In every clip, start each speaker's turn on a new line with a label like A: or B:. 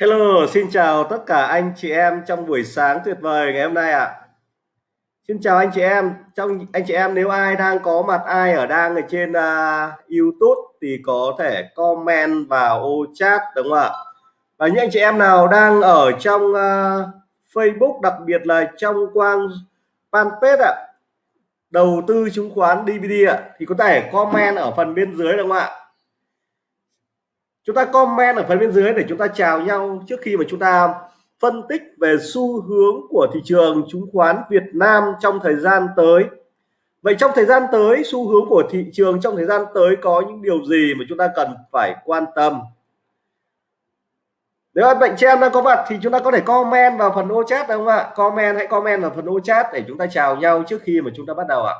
A: Hello, xin chào tất cả anh chị em trong buổi sáng tuyệt vời ngày hôm nay ạ. À. Xin chào anh chị em, trong anh chị em nếu ai đang có mặt ai ở đang ở trên uh, YouTube thì có thể comment vào ô chat đúng không ạ? Và những anh chị em nào đang ở trong uh, Facebook đặc biệt là trong quang fanpage ạ, đầu tư chứng khoán DVD ạ thì có thể comment ở phần bên dưới đúng không ạ? Chúng ta comment ở phần bên dưới để chúng ta chào nhau trước khi mà chúng ta phân tích về xu hướng của thị trường chứng khoán Việt Nam trong thời gian tới. Vậy trong thời gian tới, xu hướng của thị trường trong thời gian tới có những điều gì mà chúng ta cần phải quan tâm? Nếu anh bệnh chị em đang có mặt thì chúng ta có thể comment vào phần ô chat đúng không ạ? Comment, hãy comment vào phần ô chat để chúng ta chào nhau trước khi mà chúng ta bắt đầu ạ.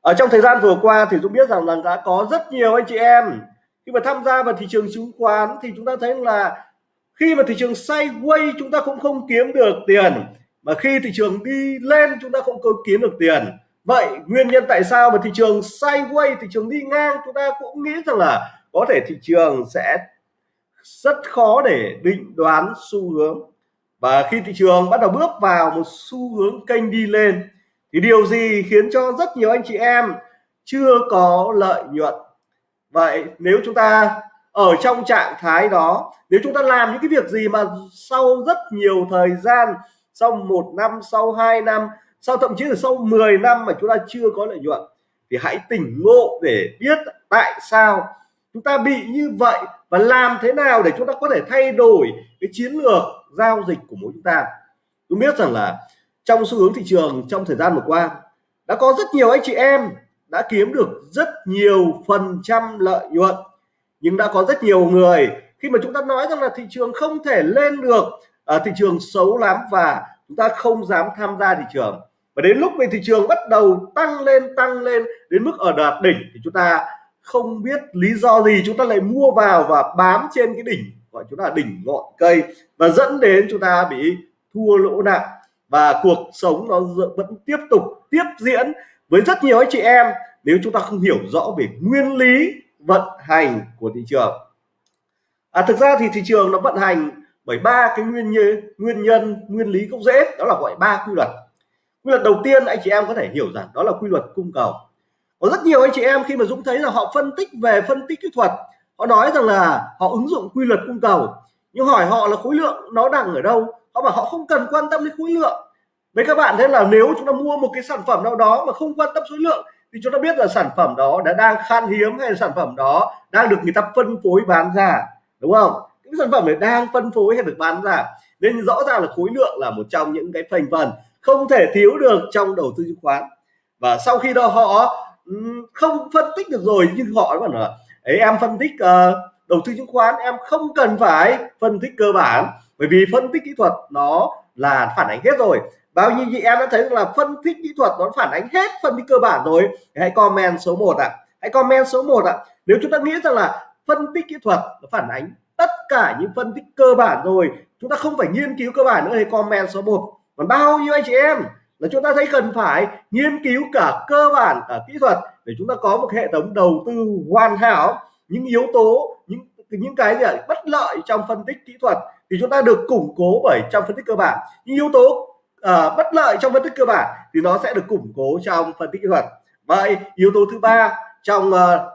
A: Ở trong thời gian vừa qua thì tôi biết rằng là đã có rất nhiều anh chị em khi mà tham gia vào thị trường chứng khoán thì chúng ta thấy là khi mà thị trường sideways chúng ta cũng không kiếm được tiền, mà khi thị trường đi lên chúng ta cũng không kiếm được tiền. Vậy nguyên nhân tại sao mà thị trường sideways thị trường đi ngang chúng ta cũng nghĩ rằng là có thể thị trường sẽ rất khó để định đoán xu hướng. Và khi thị trường bắt đầu bước vào một xu hướng kênh đi lên thì điều gì khiến cho rất nhiều anh chị em chưa có lợi nhuận? Vậy nếu chúng ta ở trong trạng thái đó, nếu chúng ta làm những cái việc gì mà sau rất nhiều thời gian, sau một năm, sau 2 năm, sau thậm chí là sau 10 năm mà chúng ta chưa có lợi nhuận, thì hãy tỉnh ngộ để biết tại sao chúng ta bị như vậy và làm thế nào để chúng ta có thể thay đổi cái chiến lược giao dịch của mỗi chúng ta. Tôi biết rằng là trong xu hướng thị trường trong thời gian vừa qua, đã có rất nhiều anh chị em đã kiếm được rất nhiều phần trăm lợi nhuận. Nhưng đã có rất nhiều người, khi mà chúng ta nói rằng là thị trường không thể lên được ở thị trường xấu lắm và chúng ta không dám tham gia thị trường. Và đến lúc thì thị trường bắt đầu tăng lên tăng lên đến mức ở đạt đỉnh thì chúng ta không biết lý do gì, chúng ta lại mua vào và bám trên cái đỉnh gọi chúng ta là đỉnh ngọn cây và dẫn đến chúng ta bị thua lỗ nặng. Và cuộc sống nó vẫn tiếp tục tiếp diễn với rất nhiều anh chị em nếu chúng ta không hiểu rõ về nguyên lý vận hành của thị trường. À, thực ra thì thị trường nó vận hành bởi ba cái nguyên nhân nguyên nhân nguyên lý gốc rễ đó là gọi ba quy luật. Quy luật đầu tiên anh chị em có thể hiểu rằng đó là quy luật cung cầu. Có rất nhiều anh chị em khi mà Dũng thấy là họ phân tích về phân tích kỹ thuật họ nói rằng là họ ứng dụng quy luật cung cầu. Nhưng hỏi họ là khối lượng nó đang ở đâu họ bảo họ không cần quan tâm đến khối lượng với các bạn thế là nếu chúng ta mua một cái sản phẩm nào đó mà không quan tâm số lượng thì chúng ta biết là sản phẩm đó đã đang khan hiếm hay là sản phẩm đó đang được người ta phân phối bán ra đúng không? Những sản phẩm này đang phân phối hay được bán ra. Nên rõ ràng là khối lượng là một trong những cái thành phần không thể thiếu được trong đầu tư chứng khoán. Và sau khi đó họ không phân tích được rồi nhưng họ vẫn là ấy em phân tích uh, đầu tư chứng khoán em không cần phải phân tích cơ bản bởi vì phân tích kỹ thuật nó là phản ánh hết rồi bao nhiêu chị em đã thấy là phân tích kỹ thuật nó phản ánh hết phân tích cơ bản rồi hãy comment số 1 ạ à. hãy comment số 1 ạ à. nếu chúng ta nghĩ rằng là phân tích kỹ thuật nó phản ánh tất cả những phân tích cơ bản rồi, chúng ta không phải nghiên cứu cơ bản nữa thì comment số 1 còn bao nhiêu anh chị em là chúng ta thấy cần phải nghiên cứu cả cơ bản, cả kỹ thuật để chúng ta có một hệ thống đầu tư hoàn hảo, những yếu tố, những những cái gì bất lợi trong phân tích kỹ thuật thì chúng ta được củng cố bởi trong phân tích cơ bản những yếu tố uh, bất lợi trong phân tích cơ bản thì nó sẽ được củng cố trong phân tích kỹ thuật. Vậy yếu tố thứ ba trong ờ, uh,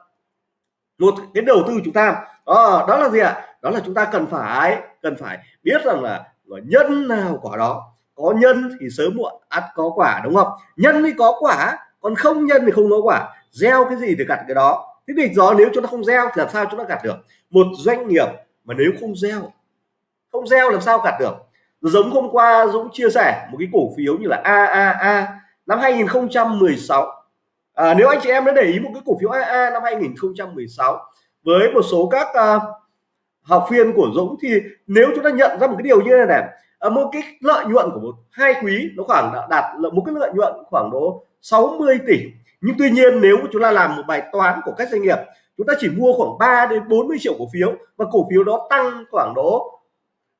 A: một cái đầu tư chúng ta. Đó, đó là gì ạ? Đó là chúng ta cần phải cần phải biết rằng là, là nhân nào quả đó. Có nhân thì sớm muộn ắt có quả đúng không? Nhân thì có quả còn không nhân thì không có quả. Gieo cái gì thì gặt cái đó. Thế thì gió nếu chúng ta không gieo thì làm sao chúng ta gặt được? Một doanh nghiệp mà nếu không gieo không gieo làm sao gặt được? Giống hôm qua Dũng chia sẻ một cái cổ phiếu như là AAA năm 2016 à, nếu anh chị em đã để ý một cái cổ phiếu AA năm 2016 với một số các uh, học viên của Dũng thì nếu chúng ta nhận ra một cái điều như thế này à, một cái lợi nhuận của một hai quý nó khoảng đã đạt một cái lợi nhuận khoảng độ 60 tỷ. Nhưng tuy nhiên nếu chúng ta làm một bài toán của các doanh nghiệp chúng ta chỉ mua khoảng 3 đến 40 triệu cổ phiếu và cổ phiếu đó tăng khoảng độ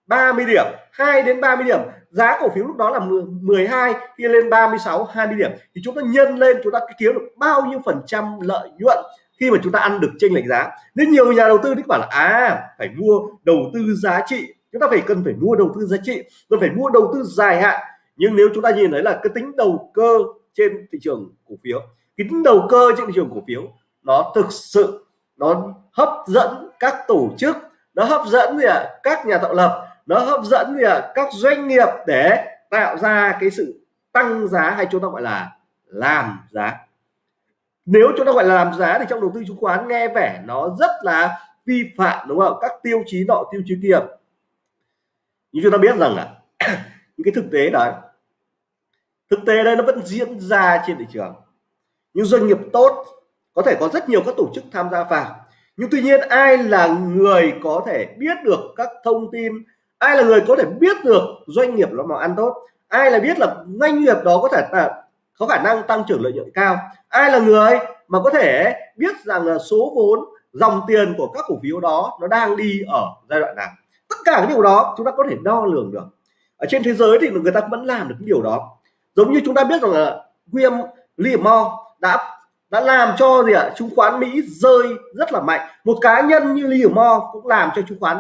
A: 30 điểm 2 đến 30 điểm. Giá cổ phiếu lúc đó là 12 khi lên 36 20 điểm. Thì chúng ta nhân lên, chúng ta kiếm được bao nhiêu phần trăm lợi nhuận khi mà chúng ta ăn được chênh lệch giá. Nên nhiều nhà đầu tư thì bảo là à phải mua đầu tư giá trị. Chúng ta phải cần phải mua đầu tư giá trị rồi phải mua đầu tư dài hạn. Nhưng nếu chúng ta nhìn thấy là cái tính đầu cơ trên thị trường cổ phiếu, cái tính đầu cơ trên thị trường cổ phiếu, nó thực sự, nó hấp dẫn các tổ chức, nó hấp dẫn gì ạ? À? các nhà tạo lập nó hấp dẫn gì à? các doanh nghiệp để tạo ra cái sự tăng giá hay chúng ta gọi là làm giá. Nếu chúng ta gọi là làm giá thì trong đầu tư chứng khoán nghe vẻ nó rất là vi phạm đúng không? Các tiêu chí nọ tiêu chí kia. Nhưng chúng ta biết rằng là những cái thực tế đó, thực tế đây nó vẫn diễn ra trên thị trường. Những doanh nghiệp tốt có thể có rất nhiều các tổ chức tham gia vào. Nhưng tuy nhiên ai là người có thể biết được các thông tin ai là người có thể biết được doanh nghiệp nó mà ăn tốt? Ai là biết là doanh nghiệp đó có thể là có khả năng tăng trưởng lợi nhuận cao? Ai là người mà có thể biết rằng là số vốn, dòng tiền của các cổ phiếu đó nó đang đi ở giai đoạn nào? Tất cả cái điều đó chúng ta có thể đo lường được. Ở trên thế giới thì người ta vẫn làm được cái điều đó. Giống như chúng ta biết rằng là William Livermore đã đã làm cho gì ạ? Chứng khoán Mỹ rơi rất là mạnh. Một cá nhân như Livermore cũng làm cho chứng khoán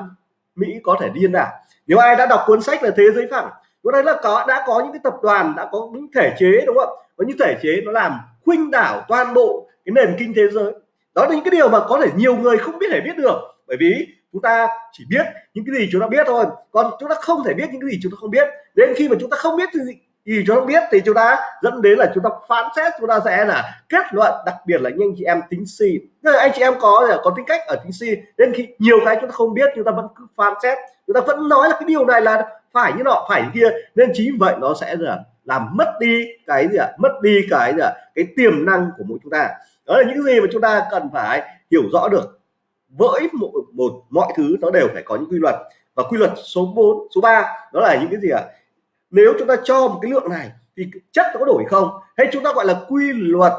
A: Mỹ có thể điên đảo nếu ai đã đọc cuốn sách là thế giới phẳng lúc đấy là có đã có những cái tập đoàn đã có những thể chế đúng không có những thể chế nó làm khuynh đảo toàn bộ cái nền kinh tế giới đó là những cái điều mà có thể nhiều người không biết thể biết được bởi vì chúng ta chỉ biết những cái gì chúng ta biết thôi còn chúng ta không thể biết những cái gì chúng ta không biết đến khi mà chúng ta không biết thì gì chúng ta biết thì chúng ta dẫn đến là chúng ta phán xét chúng ta sẽ là kết luận đặc biệt là những anh chị em tính si là anh chị em có có tính cách ở tính si đến khi nhiều cái chúng ta không biết chúng ta vẫn cứ phán xét chúng ta vẫn nói là cái điều này là phải như nọ phải như kia nên chính vậy nó sẽ là làm mất đi cái gì ạ à? mất đi cái gì ạ à? cái tiềm năng của mỗi chúng ta đó là những gì mà chúng ta cần phải hiểu rõ được với một, một mọi thứ nó đều phải có những quy luật và quy luật số 4 số 3 đó là những cái gì ạ à? nếu chúng ta cho một cái lượng này thì chất nó có đổi không hay chúng ta gọi là quy luật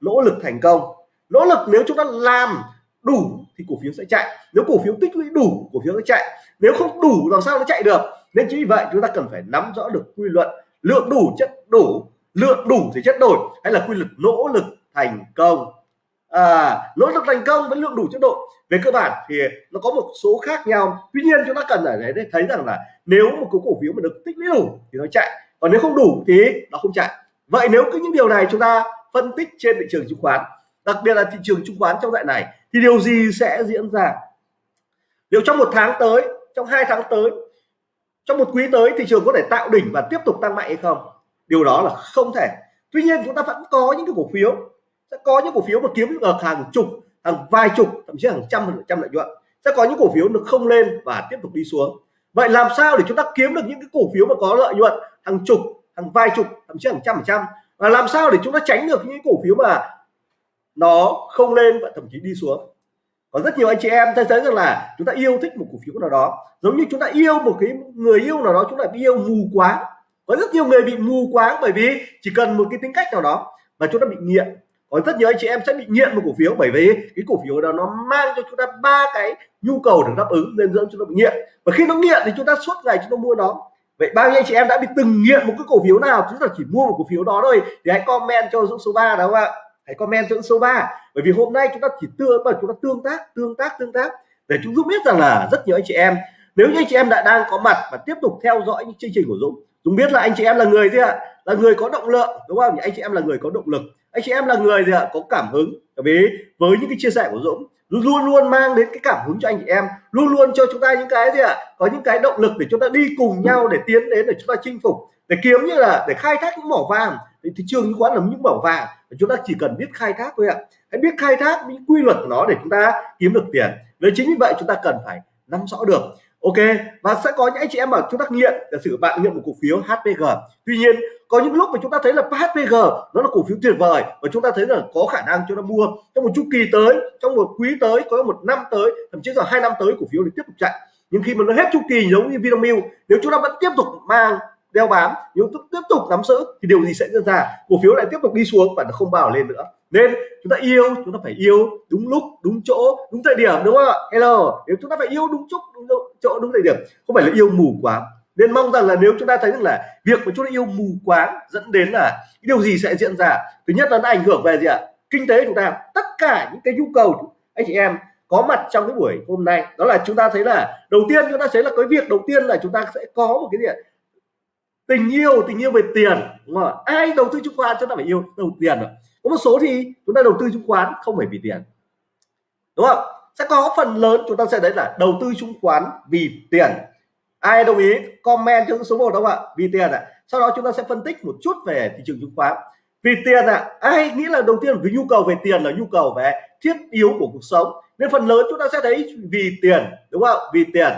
A: nỗ lực thành công nỗ lực nếu chúng ta làm đủ thì cổ phiếu sẽ chạy. Nếu cổ phiếu tích lũy đủ cổ phiếu sẽ chạy. Nếu không đủ làm sao nó chạy được? Nên chính vì vậy chúng ta cần phải nắm rõ được quy luật lượng đủ chất đủ. Lượng đủ thì chất đổi hay là quy luật nỗ lực thành công. À, nỗ lực thành công với lượng đủ chất độ về cơ bản thì nó có một số khác nhau. Tuy nhiên chúng ta cần ở đấy thấy rằng là nếu một cái cổ phiếu mà được tích lũy đủ thì nó chạy. Còn nếu không đủ thì nó không chạy. Vậy nếu cứ những điều này chúng ta phân tích trên thị trường chứng khoán đặc biệt là thị trường chứng khoán trong đại này thì điều gì sẽ diễn ra? Nếu trong một tháng tới, trong hai tháng tới, trong một quý tới thị trường có thể tạo đỉnh và tiếp tục tăng mạnh hay không? Điều đó là không thể. Tuy nhiên, chúng ta vẫn có những cái cổ phiếu, sẽ có những cổ phiếu mà kiếm được hàng chục, hàng vài chục, thậm chí hàng trăm phần trăm lợi nhuận. Sẽ có những cổ phiếu nó không lên và tiếp tục đi xuống. Vậy làm sao để chúng ta kiếm được những cái cổ phiếu mà có lợi nhuận hàng chục, hàng vài chục, thậm chí hàng trăm phần trăm? Và làm sao để chúng ta tránh được những cổ phiếu mà nó không lên và thậm chí đi xuống. Có rất nhiều anh chị em thấy thấy rằng là chúng ta yêu thích một cổ phiếu nào đó, giống như chúng ta yêu một cái người yêu nào đó, chúng ta bị yêu mù quáng. Có rất nhiều người bị mù quáng bởi vì chỉ cần một cái tính cách nào đó và chúng ta bị nghiện. Có rất nhiều anh chị em sẽ bị nghiện một cổ phiếu bởi vì cái cổ phiếu đó nó mang cho chúng ta ba cái nhu cầu được đáp ứng nên dẫn chúng ta bị nghiện. Và khi nó nghiện thì chúng ta suốt ngày chúng ta mua nó. Vậy bao nhiêu anh chị em đã bị từng nghiện một cái cổ phiếu nào, chúng ta chỉ mua một cổ phiếu đó thôi thì hãy comment cho dũng số 3 đó không ạ hãy comment cho số 3 bởi vì hôm nay chúng ta chỉ tương bởi chúng ta tương tác tương tác tương tác để chúng Dũng biết rằng là rất nhiều anh chị em, nếu như anh chị em đã đang có mặt và tiếp tục theo dõi những chương trình của Dũng Dũng biết là anh chị em là người gì ạ? Là người có động lượng, đúng không? Anh chị em là người có động lực. Anh chị em là người gì ạ? Có cảm hứng. Bởi vì với những cái chia sẻ của Dũng luôn luôn mang đến cái cảm hứng cho anh chị em, luôn luôn cho chúng ta những cái gì ạ? Có những cái động lực để chúng ta đi cùng nhau để tiến đến để chúng ta chinh phục, để kiếm như là để khai thác những mỏ vàng. Thì thị trường chứng khoán là những mỏ vàng chúng ta chỉ cần biết khai thác thôi ạ. Hãy biết khai thác những quy luật của nó để chúng ta kiếm được tiền. Nếu chính vì vậy chúng ta cần phải nắm rõ được. Ok, và sẽ có những anh chị em bảo chúng ta nghiện, giả sử bạn nghiện một cổ phiếu HPG tuy nhiên, có những lúc mà chúng ta thấy là HPG nó là cổ phiếu tuyệt vời và chúng ta thấy là có khả năng chúng ta mua. Trong một chu kỳ tới, trong một quý tới, có một năm tới, thậm chí là hai năm tới cổ phiếu thì tiếp tục chạy. Nhưng khi mà nó hết chu kỳ giống như Vinamilk, nếu chúng ta vẫn tiếp tục mang đeo bám, nếu tiếp tục nắm giữ thì điều gì sẽ diễn ra? Cổ phiếu lại tiếp tục đi xuống và nó không bao lên nữa. Nên chúng ta yêu, chúng ta phải yêu đúng lúc, đúng chỗ, đúng thời điểm, đúng không ạ? Hello, nếu chúng ta phải yêu đúng chút đúng chỗ đúng thời điểm, không phải là yêu mù quá nên mong rằng là nếu chúng ta thấy rằng là việc mà chúng ta yêu mù quáng dẫn đến là cái điều gì sẽ diễn ra? Thứ nhất là nó ảnh hưởng về gì ạ? Kinh tế chúng ta. Tất cả những cái nhu cầu anh chị em có mặt trong cái buổi hôm nay. Đó là chúng ta thấy là đầu tiên chúng ta thấy là cái việc đầu tiên là chúng ta sẽ có một cái gì tình yêu tình yêu về tiền. Đúng không? ai đầu tư chứng khoán chúng ta phải yêu, đầu tiền rồi có một số thì chúng ta đầu tư chứng khoán không phải vì tiền. Đúng không? Sẽ có phần lớn chúng ta sẽ đấy là đầu tư chứng khoán vì tiền. Ai đồng ý, comment cho số 1 không ạ? Vì tiền ạ. À. sau đó chúng ta sẽ phân tích một chút về thị trường chứng khoán. Vì tiền ạ. À. ai nghĩ là đầu tiên vì nhu cầu về tiền là nhu cầu về thiết yếu của cuộc sống. Nên phần lớn chúng ta sẽ thấy vì tiền. Đúng không vì tiền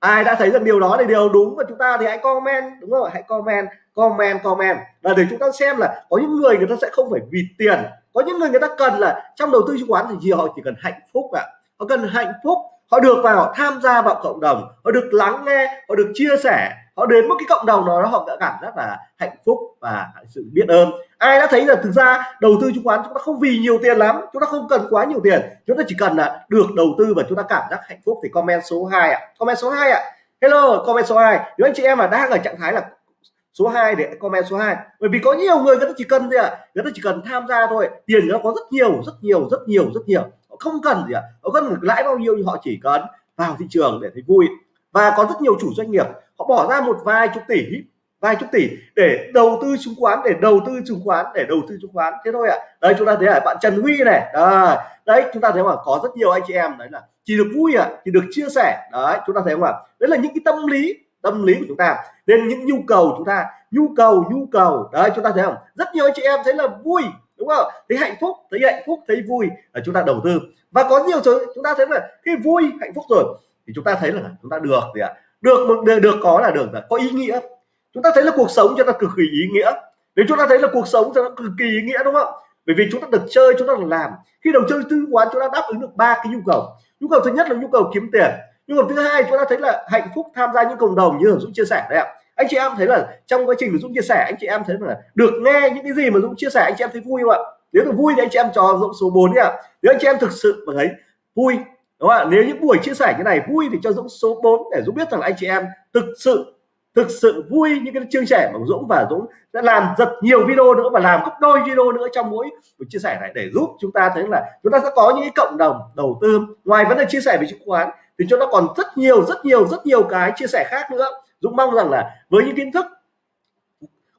A: ai đã thấy rằng điều đó là điều đúng và chúng ta thì hãy comment, đúng rồi, hãy comment comment comment là để chúng ta xem là có những người người ta sẽ không phải vì tiền, có những người người ta cần là trong đầu tư chứng khoán thì gì, họ chỉ cần hạnh phúc ạ à. họ cần hạnh phúc, họ được vào tham gia vào cộng đồng, họ được lắng nghe, họ được chia sẻ họ đến một cái cộng đồng đó họ đã cảm giác là hạnh phúc và sự biết ơn. Ai đã thấy là thực ra đầu tư chứng khoán chúng ta không vì nhiều tiền lắm, chúng ta không cần quá nhiều tiền. Chúng ta chỉ cần là được đầu tư và chúng ta cảm giác hạnh phúc thì comment số 2 ạ. Comment số 2 ạ. Hello, comment số 2 nếu anh chị em mà đang ở trạng thái là số 2 để comment số 2 bởi vì có nhiều người người ta chỉ cần gì ạ? À? người ta chỉ cần tham gia thôi. Tiền nó có rất nhiều rất nhiều rất nhiều rất nhiều. Họ không cần gì ạ? À? họ cần lãi bao nhiêu thì họ chỉ cần vào thị trường để thấy vui. Và có rất nhiều chủ doanh nghiệp họ bỏ ra một vài chục tỷ vài chục tỷ để đầu tư chứng khoán để đầu tư chứng khoán để đầu tư chứng khoán. Thế thôi ạ. À. đây chúng ta thấy là bạn Trần Huy này. À, đấy chúng ta thấy mà có rất nhiều anh chị em đấy là chỉ được vui ạ à, chỉ được chia sẻ. Đấy chúng ta thấy không ạ? Đấy là những cái tâm lý tâm lý của chúng ta. Nên những nhu cầu chúng ta nhu cầu nhu cầu. Đấy chúng ta thấy không? Rất nhiều anh chị em thấy là vui đúng không? Thấy hạnh phúc thấy hạnh phúc thấy vui. Là chúng ta đầu tư. Và có nhiều thứ chúng ta thấy là khi vui hạnh phúc rồi thì chúng ta thấy là chúng ta được gì ạ? Được được, được có là được rồi, có ý nghĩa. Chúng ta thấy là cuộc sống cho ta cực kỳ ý nghĩa. Nếu chúng ta thấy là cuộc sống cho nó cực kỳ ý nghĩa đúng không? Bởi vì chúng ta được chơi chúng ta được làm. Khi đầu chơi tư quán chúng ta đáp ứng được ba cái nhu cầu. Nhu cầu thứ nhất là nhu cầu kiếm tiền. Nhu cầu thứ hai chúng ta thấy là hạnh phúc tham gia những cộng đồng như dũng chia sẻ đấy ạ. Anh chị em thấy là trong quá trình dũng chia sẻ anh chị em thấy là được nghe những cái gì mà dũng chia sẻ anh chị em thấy vui không ạ? Nếu được vui thì anh chị em cho dũng số 4 đi ạ. Nếu anh chị em thực sự mà thấy vui đúng không ạ? Nếu những buổi chia sẻ như này vui thì cho dũng số 4 để dũng biết rằng anh chị em thực sự thực sự vui những cái chương trẻ của Dũng và Dũng đã làm rất nhiều video nữa và làm gấp đôi video nữa trong mỗi buổi chia sẻ này để giúp chúng ta thấy là chúng ta sẽ có những cộng đồng đầu tư. Ngoài vấn đề chia sẻ về chứng khoán thì chúng ta còn rất nhiều rất nhiều rất nhiều cái chia sẻ khác nữa. Dũng mong rằng là với những kiến thức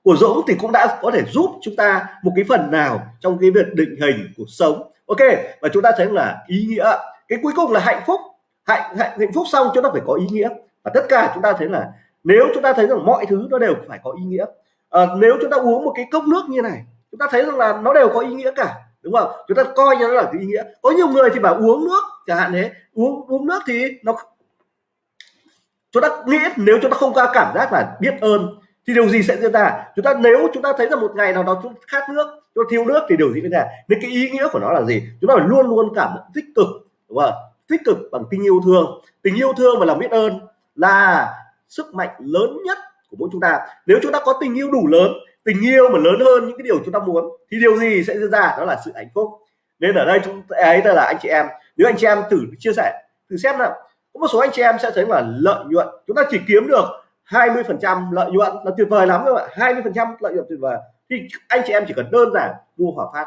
A: của Dũng thì cũng đã có thể giúp chúng ta một cái phần nào trong cái việc định hình cuộc sống. Ok, và chúng ta thấy là ý nghĩa cái cuối cùng là hạnh phúc. Hạnh hạnh, hạnh phúc xong chúng ta phải có ý nghĩa. Và tất cả chúng ta thấy là nếu chúng ta thấy rằng mọi thứ nó đều phải có ý nghĩa à, nếu chúng ta uống một cái cốc nước như này chúng ta thấy rằng là nó đều có ý nghĩa cả đúng không? Chúng ta coi như nó là cái ý nghĩa. Có nhiều người thì bảo uống nước chẳng hạn thế uống uống nước thì nó chúng ta nghĩ nếu chúng ta không có cảm giác là biết ơn thì điều gì sẽ diễn ra? Chúng ta nếu chúng ta thấy rằng một ngày nào đó chúng khát nước chúng thiếu nước thì điều gì diễn ra? Nên cái ý nghĩa của nó là gì? Chúng ta phải luôn luôn cảm thấy tích cực đúng không? Tích cực bằng tình yêu thương. Tình yêu thương và lòng biết ơn là sức mạnh lớn nhất của mỗi chúng ta. Nếu chúng ta có tình yêu đủ lớn, tình yêu mà lớn hơn những cái điều chúng ta muốn, thì điều gì sẽ diễn ra? Đó là sự hạnh phúc. Nên ở đây chúng, ấy là anh chị em. Nếu anh chị em thử chia sẻ, thử xem nào. Có một số anh chị em sẽ thấy là lợi nhuận, chúng ta chỉ kiếm được 20 phần trăm lợi nhuận là tuyệt vời lắm các bạn 20 phần trăm lợi nhuận tuyệt vời. Thì anh chị em chỉ cần đơn giản mua hỏa Phát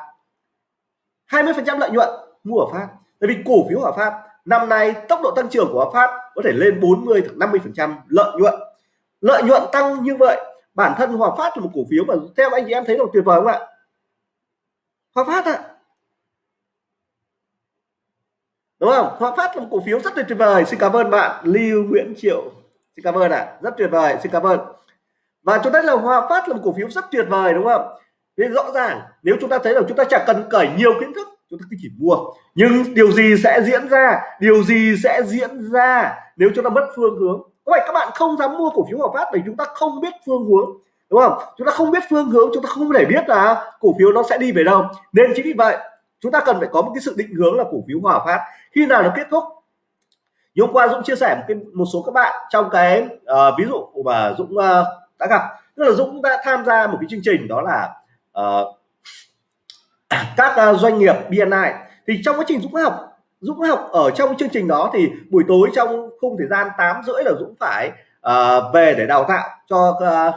A: 20 phần trăm lợi nhuận mua hỏa Phát tại vì cổ phiếu Hòa Phát, năm nay tốc độ tăng trưởng của Hòa Phát có thể lên 40 50 phần trăm lợi nhuận. Lợi nhuận tăng như vậy, bản thân Hòa Phát là một cổ phiếu mà theo anh chị em thấy là tuyệt vời không ạ? Hòa Phát ạ. Đúng không? Hòa Phát là một cổ phiếu rất là tuyệt vời. Xin cảm ơn bạn, Lưu Nguyễn Triệu. Xin cảm ơn ạ. À. rất tuyệt vời. Xin cảm ơn. Và chúng ta là Hòa Phát là một cổ phiếu rất tuyệt vời, đúng không? Nên rõ ràng, nếu chúng ta thấy là chúng ta chẳng cần cởi nhiều kiến thức chúng ta chỉ mua. Nhưng điều gì sẽ diễn ra? Điều gì sẽ diễn ra nếu chúng ta mất phương hướng? Vậy các bạn không dám mua cổ phiếu Hòa Phát bởi chúng ta không biết phương hướng? Đúng không? Chúng ta không biết phương hướng chúng ta không thể biết là cổ phiếu nó sẽ đi về đâu. Nên chính vì vậy chúng ta cần phải có một cái sự định hướng là cổ phiếu Hòa Phát. Khi nào nó kết thúc? Hôm qua Dũng chia sẻ một cái một số các bạn trong cái uh, ví dụ mà Dũng uh, đã gặp. Tức là Dũng đã tham gia một cái chương trình đó là uh, các à, doanh nghiệp BNI thì trong quá trình Dũng học Dũng học ở trong chương trình đó thì buổi tối trong khung thời gian 8 rưỡi là Dũng phải uh, về để đào tạo cho uh,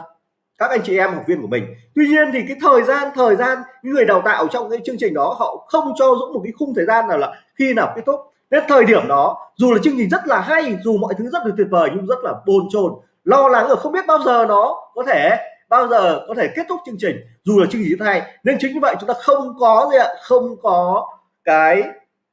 A: các anh chị em học viên của mình. Tuy nhiên thì cái thời gian thời gian những người đào tạo trong cái chương trình đó họ không cho Dũng một cái khung thời gian nào là khi nào kết thúc. Đến thời điểm đó dù là chương trình rất là hay dù mọi thứ rất là tuyệt vời nhưng rất là bồn chồn lo lắng ở không biết bao giờ nó có thể bao giờ có thể kết thúc chương trình dù là chương trình thứ hai nên chính như vậy chúng ta không có gì ạ không có cái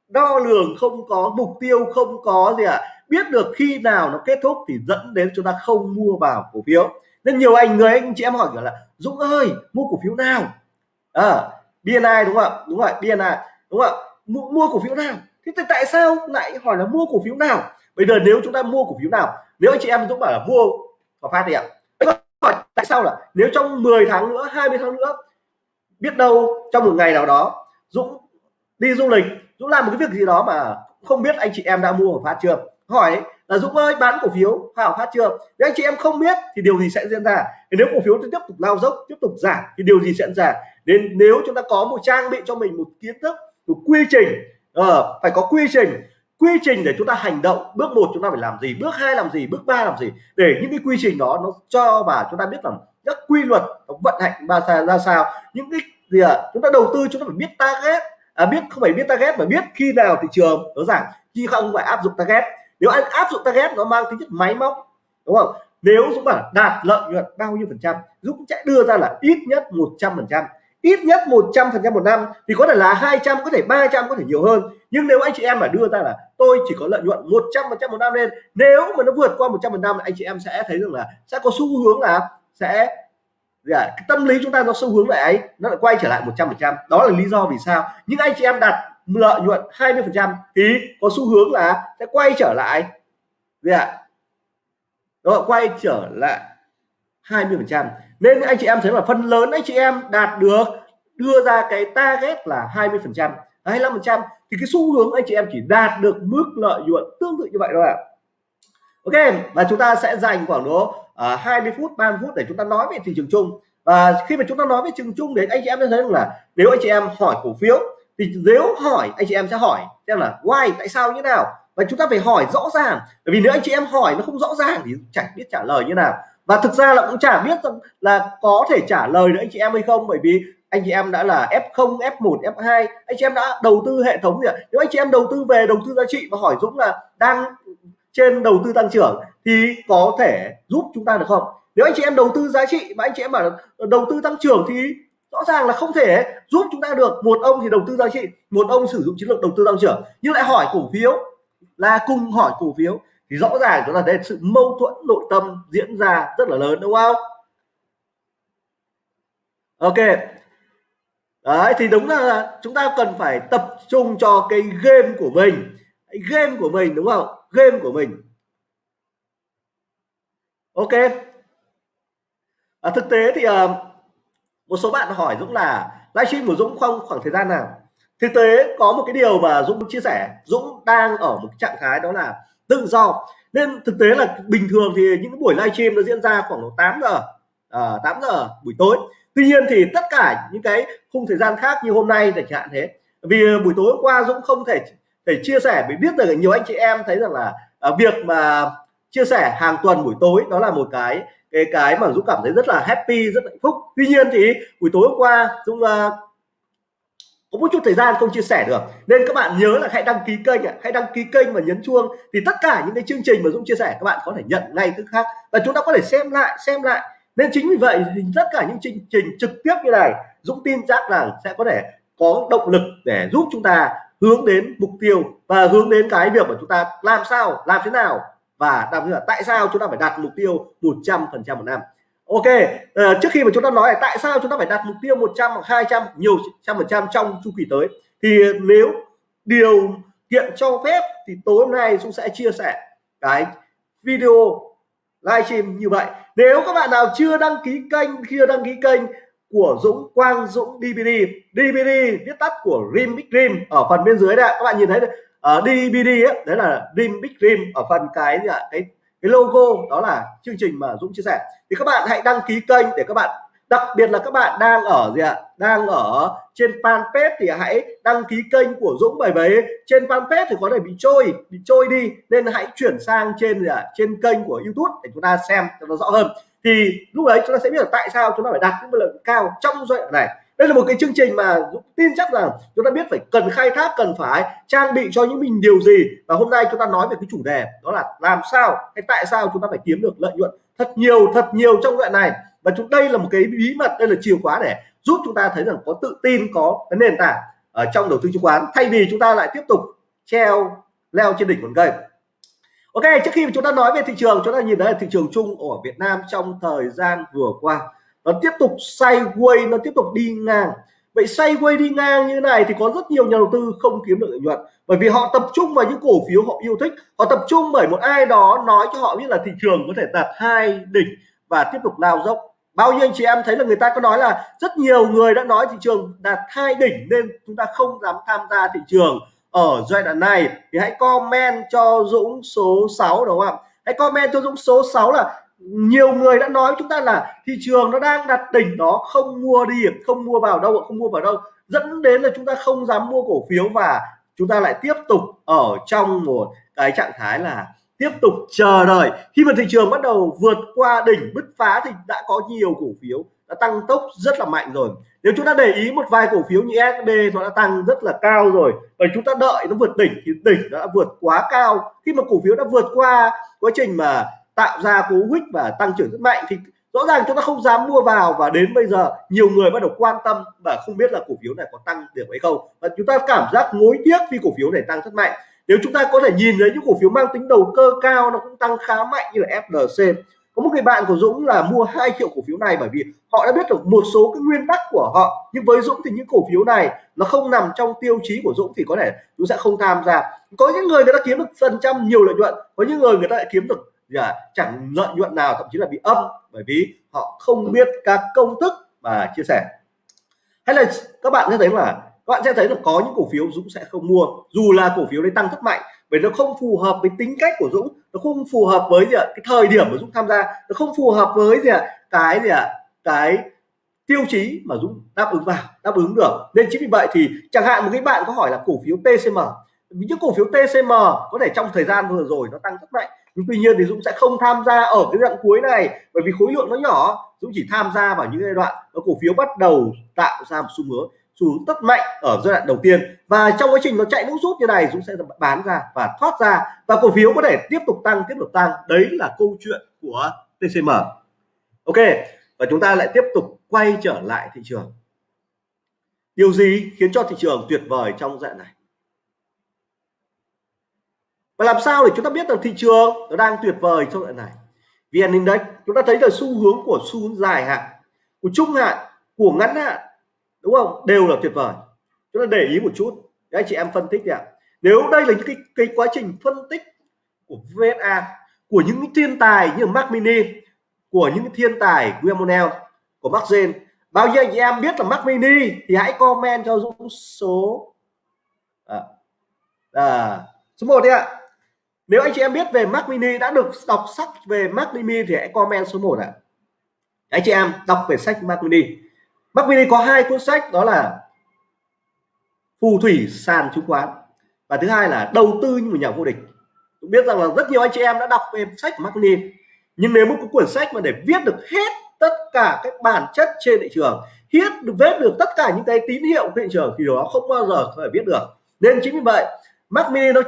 A: đo lường không có mục tiêu không có gì ạ. Biết được khi nào nó kết thúc thì dẫn đến chúng ta không mua vào cổ phiếu. Nên nhiều anh người anh chị em hỏi là Dũng ơi mua cổ phiếu nào? Ờ, à, BNI đúng không ạ? Đúng rồi BNI đúng không ạ? Mua, mua cổ phiếu nào? Thế thì tại sao lại hỏi là mua cổ phiếu nào? Bây giờ nếu chúng ta mua cổ phiếu nào nếu anh chị em Dũng bảo là mua Hòa Phát đi ạ tại sao là nếu trong 10 tháng nữa 20 tháng nữa biết đâu trong một ngày nào đó Dũng đi du lịch Dũng làm một cái việc gì đó mà không biết anh chị em đã mua ở Phát chưa? Hỏi là Dũng ơi bán cổ phiếu Hòa Phát chưa? Nếu anh chị em không biết thì điều gì sẽ diễn ra? Thì nếu cổ phiếu tiếp tục lao dốc tiếp tục giảm thì điều gì sẽ diễn ra? Nên nếu chúng ta có một trang bị cho mình một kiến thức một quy trình uh, phải có quy trình quy trình để chúng ta hành động. Bước một chúng ta phải làm gì? Bước hai làm gì? Bước ba làm gì? Để những cái quy trình đó nó cho và chúng ta biết rằng các quy luật nó vận hành ba sao ra sao. Những cái gì à, chúng ta đầu tư chúng ta phải biết target. À, biết không phải biết target mà biết khi nào thị trường nó giảm khi không phải áp dụng target. Nếu anh áp dụng target nó mang tính chất máy móc đúng không? Nếu Dũng bảo đạt lợi nhuận bao nhiêu phần trăm Dũng sẽ đưa ra là ít nhất 100 phần trăm. Ít nhất 100 phần trăm một năm thì có thể là 200 có thể 300 có thể nhiều hơn nhưng nếu anh chị em mà đưa ra là tôi chỉ có lợi nhuận 100 phần trăm một năm lên nếu mà nó vượt qua 100 phần trăm anh chị em sẽ thấy rằng là sẽ có xu hướng là sẽ à, cái tâm lý chúng ta nó xu hướng lại ấy nó lại quay trở lại 100 phần trăm. Đó là lý do vì sao. Nhưng anh chị em đặt lợi nhuận 20 phần trăm thì có xu hướng là sẽ quay trở lại gì ạ? Đó quay trở lại 20 phần trăm. Nên anh chị em thấy là phần lớn anh chị em đạt được đưa ra cái target là 20 phần trăm. 25 phần trăm thì cái xu hướng anh chị em chỉ đạt được mức lợi nhuận tương tự như vậy thôi ạ. Ok và chúng ta sẽ dành khoảng độ à, uh, 20 phút 30 phút để chúng ta nói về thị trường chung. Và khi mà chúng ta nói về thị trường chung đấy anh chị em thấy rằng là nếu anh chị em hỏi cổ phiếu thì nếu hỏi anh chị em sẽ hỏi xem là why tại sao như nào? Và chúng ta phải hỏi rõ ràng. Bởi vì nếu anh chị em hỏi nó không rõ ràng thì chẳng biết trả lời như nào. Và thực ra là cũng chả biết là có thể trả lời được anh chị em hay không. Bởi vì anh chị em đã là F0, F1, F2 anh chị em đã đầu tư hệ thống gì ạ nếu anh chị em đầu tư về đầu tư giá trị và hỏi Dũng là đang trên đầu tư tăng trưởng thì có thể giúp chúng ta được không? Nếu anh chị em đầu tư giá trị và anh chị em bảo đầu tư tăng trưởng thì rõ ràng là không thể giúp chúng ta được. Một ông thì đầu tư giá trị một ông sử dụng chiến lược đầu tư tăng trưởng. Nhưng lại hỏi cổ phiếu là cùng hỏi cổ phiếu thì rõ ràng chúng ta thấy sự mâu thuẫn nội tâm diễn ra rất là lớn đúng không? Ok đấy thì đúng là chúng ta cần phải tập trung cho cái game của mình. Game của mình đúng không? Game của mình. Ok. À, thực tế thì à, một số bạn hỏi Dũng là livestream của Dũng không khoảng thời gian nào? Thực tế có một cái điều mà Dũng chia sẻ. Dũng đang ở một trạng thái đó là tự do. Nên thực tế là bình thường thì những buổi livestream nó diễn ra khoảng 8 giờ ờ, à, 8 giờ buổi tối tuy nhiên thì tất cả những cái khung thời gian khác như hôm nay chẳng hạn thế vì buổi tối hôm qua Dũng không thể để chia sẻ vì biết được nhiều anh chị em thấy rằng là à, việc mà chia sẻ hàng tuần buổi tối đó là một cái cái cái mà Dũng cảm thấy rất là happy rất hạnh phúc. Tuy nhiên thì buổi tối hôm qua Dũng uh, có một chút thời gian không chia sẻ được. Nên các bạn nhớ là hãy đăng ký kênh hãy đăng ký kênh và nhấn chuông. Thì tất cả những cái chương trình mà Dũng chia sẻ các bạn có thể nhận ngay tức khắc. Và chúng ta có thể xem lại xem lại nên chính vì vậy thì tất cả những chương trình trực tiếp như này Dũng tin chắc là sẽ có thể có động lực để giúp chúng ta hướng đến mục tiêu và hướng đến cái việc mà chúng ta làm sao làm thế nào và đặc biệt là tại sao chúng ta phải đặt mục tiêu 100 phần trăm một năm. Ok uh, trước khi mà chúng ta nói là tại sao chúng ta phải đặt mục tiêu 100 hoặc 200 nhiều trăm phần trăm trong chu kỳ tới thì nếu điều kiện cho phép thì tối hôm nay chúng sẽ chia sẻ cái video livestream như vậy. Nếu các bạn nào chưa đăng ký kênh chưa đăng ký kênh của Dũng Quang Dũng DVD DVD viết tắt của Dream Big Dream ở phần bên dưới đây các bạn nhìn thấy ở uh, DVD ấy, đấy là Dream Big Dream ở phần cái gì ạ? Cái cái logo đó là chương trình mà Dũng chia sẻ. Thì các bạn hãy đăng ký kênh để các bạn đặc biệt là các bạn đang ở gì ạ? Đang ở trên fanpage thì hãy đăng ký kênh của Dũng bởi vì trên fanpage thì có thể bị trôi bị trôi đi. Nên hãy chuyển sang trên gì ạ? Trên kênh của YouTube để chúng ta xem cho nó rõ hơn. Thì lúc đấy chúng ta sẽ biết là tại sao chúng ta phải đặt những lợi nhuận cao trong giai đoạn này. Đây là một cái chương trình mà tin chắc rằng chúng ta biết phải cần khai thác, cần phải trang bị cho những mình điều gì. Và hôm nay chúng ta nói về cái chủ đề đó là làm sao hay tại sao chúng ta phải kiếm được lợi nhuận thật nhiều thật nhiều trong đoạn này và chúng đây là một cái bí mật, đây là chìa khóa để giúp chúng ta thấy rằng có tự tin, có cái nền tảng ở trong đầu tư chứng khoán, thay vì chúng ta lại tiếp tục treo leo trên đỉnh ngọn cây. Ok, trước khi chúng ta nói về thị trường, chúng ta nhìn thấy là thị trường chung ở Việt Nam trong thời gian vừa qua, nó tiếp tục sideways, nó tiếp tục đi ngang. Vậy sideways đi ngang như này thì có rất nhiều nhà đầu tư không kiếm được lợi nhuận, bởi vì họ tập trung vào những cổ phiếu họ yêu thích. Họ tập trung bởi một ai đó nói cho họ biết là thị trường có thể đạt hai đỉnh và tiếp tục lao dốc bao nhiêu anh chị em thấy là người ta có nói là rất nhiều người đã nói thị trường đạt hai đỉnh nên chúng ta không dám tham gia thị trường ở giai đoạn này. Thì hãy comment cho Dũng số 6 đúng không ạ? Hãy comment cho Dũng số 6 là nhiều người đã nói chúng ta là thị trường nó đang đặt đỉnh đó, không mua đi, không mua vào đâu, không mua vào đâu. Dẫn đến là chúng ta không dám mua cổ phiếu và chúng ta lại tiếp tục ở trong một cái trạng thái là tiếp tục chờ đợi. Khi mà thị trường bắt đầu vượt qua đỉnh bứt phá thì đã có nhiều cổ phiếu đã tăng tốc rất là mạnh rồi. Nếu chúng ta để ý một vài cổ phiếu như SB nó đã tăng rất là cao rồi. Và chúng ta đợi nó vượt đỉnh thì đỉnh đã vượt quá cao. Khi mà cổ phiếu đã vượt qua quá trình mà tạo ra cú hích và tăng trưởng rất mạnh thì rõ ràng chúng ta không dám mua vào và đến bây giờ nhiều người bắt đầu quan tâm và không biết là cổ phiếu này có tăng được hay không. Và chúng ta cảm giác ngối tiếc khi cổ phiếu này tăng rất mạnh nếu chúng ta có thể nhìn thấy những cổ phiếu mang tính đầu cơ cao nó cũng tăng khá mạnh như là FLC có một người bạn của Dũng là mua 2 triệu cổ phiếu này bởi vì họ đã biết được một số cái nguyên tắc của họ. Nhưng với Dũng thì những cổ phiếu này nó không nằm trong tiêu chí của Dũng thì có thể Dũng sẽ không tham gia. Có những người người ta kiếm được phần trăm nhiều lợi nhuận có những người người ta lại kiếm được yeah, chẳng lợi nhuận nào thậm chí là bị âm bởi vì họ không biết các công thức mà chia sẻ. Hay là các bạn sẽ thấy là các bạn sẽ thấy là có những cổ phiếu Dũng sẽ không mua. Dù là cổ phiếu đấy tăng rất mạnh vì nó không phù hợp với tính cách của Dũng, nó không phù hợp với gì ạ, cái thời điểm mà Dũng tham gia, nó không phù hợp với gì ạ, cái gì ạ, cái tiêu chí mà Dũng đáp ứng vào, đáp ứng được. Nên chính vì vậy thì chẳng hạn một cái bạn có hỏi là cổ phiếu TCM những cổ phiếu TCM có thể trong thời gian vừa rồi nó tăng rất mạnh, nhưng tuy nhiên thì Dũng sẽ không tham gia ở cái đoạn cuối này, bởi vì khối lượng nó nhỏ, Dũng chỉ tham gia vào những giai đoạn cổ phiếu bắt đầu tạo ra một xu hướng xu hướng rất mạnh ở giai đoạn đầu tiên. Và trong quá trình nó chạy nước rút như này, Dũng sẽ bán ra và thoát ra. Và cổ phiếu có thể tiếp tục tăng, tiếp tục tăng. Đấy là câu chuyện của TCM ok, và chúng ta lại tiếp tục quay trở lại thị trường. Điều gì khiến cho thị trường tuyệt vời trong dạng này? Và làm sao để chúng ta biết rằng thị trường nó đang tuyệt vời trong đoạn này? Vn index, chúng ta thấy là xu hướng của xu hướng dài hạn, của trung hạn, của ngắn hạn đúng không? Đều là tuyệt vời. Chúng ta để ý một chút. Các anh chị em phân tích ạ. Nếu đây là những cái, cái quá trình phân tích của VSA của những thiên tài như Mac Mini của những thiên tài William của Mac Zen bao nhiêu anh chị em biết là Mac Mini thì hãy comment cho Dũng số à, à, số 1 đi ạ. Nếu anh chị em biết về Mac Mini đã được đọc sách về Mac Mini thì hãy comment số 1 ạ. Anh chị em đọc về sách Mac Mini. Mac Mini có hai cuốn sách, đó là phù thủy, sàn chứng khoán. Và thứ hai là đầu tư như một nhà vô địch. Tôi biết rằng là rất nhiều anh chị em đã đọc về sách của Mark Mini nhưng nếu một cuốn sách mà để viết được hết tất cả các bản chất trên thị trường viết được vết được tất cả những cái tín hiệu của thị trường, thì đó không bao giờ có thể viết được. Nên chính vì vậy, Mark Mini nó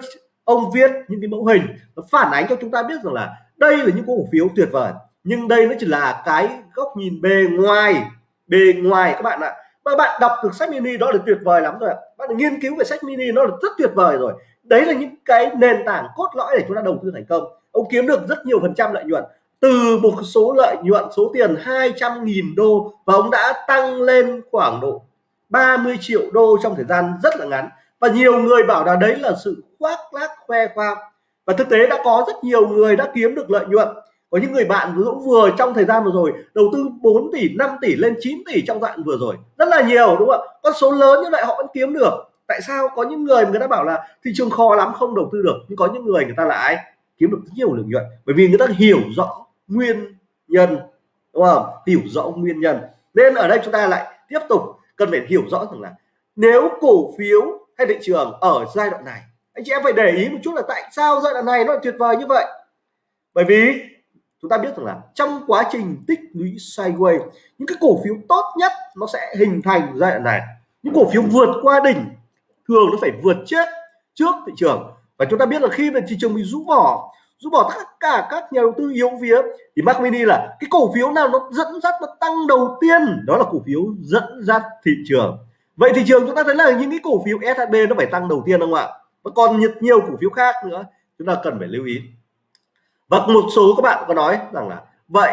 A: ông viết những cái mẫu hình nó phản ánh cho chúng ta biết rằng là đây là những cổ phiếu tuyệt vời, nhưng đây nó chỉ là cái góc nhìn bề ngoài bề ngoài các bạn ạ. Và bạn đọc được sách mini đó là tuyệt vời lắm rồi bạn nghiên cứu về sách mini nó là rất tuyệt vời rồi. Đấy là những cái nền tảng cốt lõi để chúng ta đầu tư thành công. Ông kiếm được rất nhiều phần trăm lợi nhuận. Từ một số lợi nhuận, số tiền 200.000 đô và ông đã tăng lên khoảng độ 30 triệu đô trong thời gian rất là ngắn. Và nhiều người bảo là đấy là sự khoác lác khoe khoang. Và thực tế đã có rất nhiều người đã kiếm được lợi nhuận có những người bạn Dũng vừa trong thời gian vừa rồi đầu tư 4 tỷ 5 tỷ lên 9 tỷ trong đoạn vừa rồi. Rất là nhiều, đúng không ạ? Con số lớn như vậy họ vẫn kiếm được. Tại sao? Có những người người ta bảo là thị trường khó lắm, không đầu tư được. Nhưng có những người người ta lại kiếm được rất nhiều lợi nhuận. Bởi vì người ta hiểu rõ nguyên nhân, đúng không? Hiểu rõ nguyên nhân. Nên ở đây chúng ta lại tiếp tục cần phải hiểu rõ rằng là nếu cổ phiếu hay thị trường ở giai đoạn này, anh chị em phải để ý một chút là tại sao giai đoạn này nó tuyệt vời như vậy? Bởi vì chúng ta biết rằng là trong quá trình tích lũy sideways những cái cổ phiếu tốt nhất nó sẽ hình thành giai đoạn này. Những cổ phiếu vượt qua đỉnh thường nó phải vượt chết trước thị trường. Và chúng ta biết là khi mà thị trường bị rũ bỏ rũ bỏ tất cả các nhà đầu tư yếu vía thì Mac Mini là cái cổ phiếu nào nó dẫn dắt nó tăng đầu tiên đó là cổ phiếu dẫn dắt thị trường. Vậy thị trường chúng ta thấy là những cái cổ phiếu SHB nó phải tăng đầu tiên không ạ? Và còn nhiều, nhiều cổ phiếu khác nữa chúng ta cần phải lưu ý và một số các bạn có nói rằng là, vậy